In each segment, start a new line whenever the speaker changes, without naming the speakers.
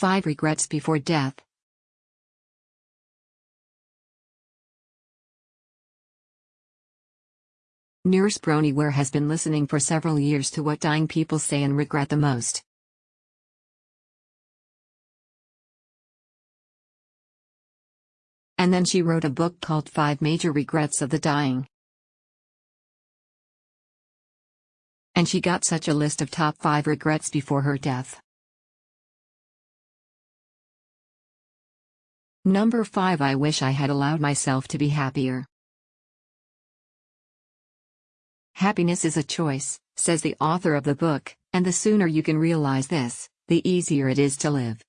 5 Regrets Before Death Nurse Bronnie Ware has been listening for several years to what dying people say and regret the most. And then she wrote a book called Five Major Regrets of the Dying. And she got such a list of top 5 regrets before her death. Number 5 I wish I had allowed myself to be happier. Happiness is a choice, says the author of the book, and the sooner you can realize this, the easier it is to live.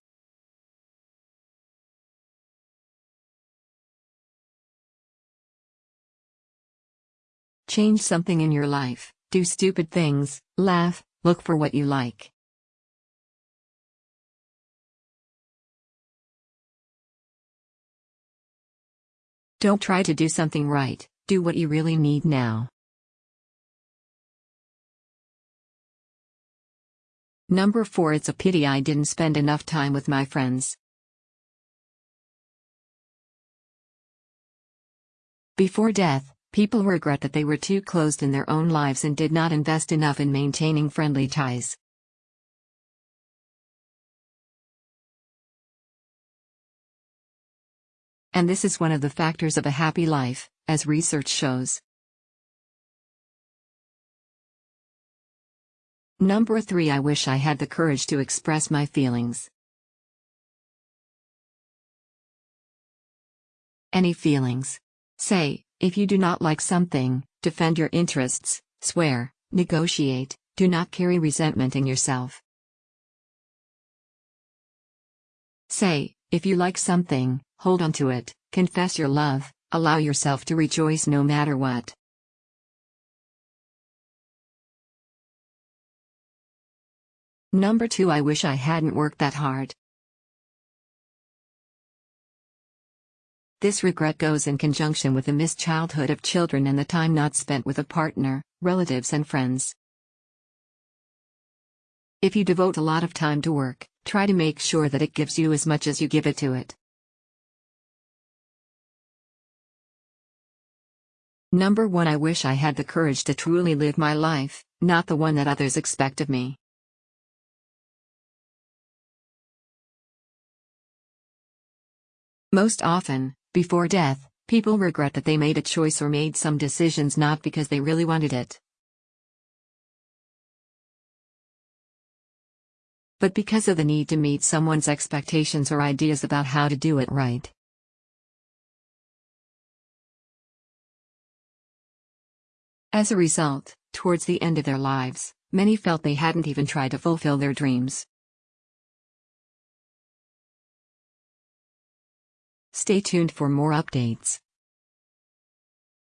Change something in your life, do stupid things, laugh, look for what you like. Don't try to do something right, do what you really need now. Number 4 It's a pity I didn't spend enough time with my friends. Before death, people regret that they were too closed in their own lives and did not invest enough in maintaining friendly ties. And this is one of the factors of a happy life, as research shows. Number 3 I wish I had the courage to express my feelings. Any feelings. Say, if you do not like something, defend your interests, swear, negotiate, do not carry resentment in yourself. Say, if you like something, hold on to it, confess your love, allow yourself to rejoice no matter what. Number 2 I wish I hadn't worked that hard. This regret goes in conjunction with the missed childhood of children and the time not spent with a partner, relatives and friends. If you devote a lot of time to work, try to make sure that it gives you as much as you give it to it. Number 1 I wish I had the courage to truly live my life, not the one that others expect of me. Most often, before death, people regret that they made a choice or made some decisions not because they really wanted it. But because of the need to meet someone's expectations or ideas about how to do it right. As a result, towards the end of their lives, many felt they hadn't even tried to fulfill their dreams. Stay tuned for more updates.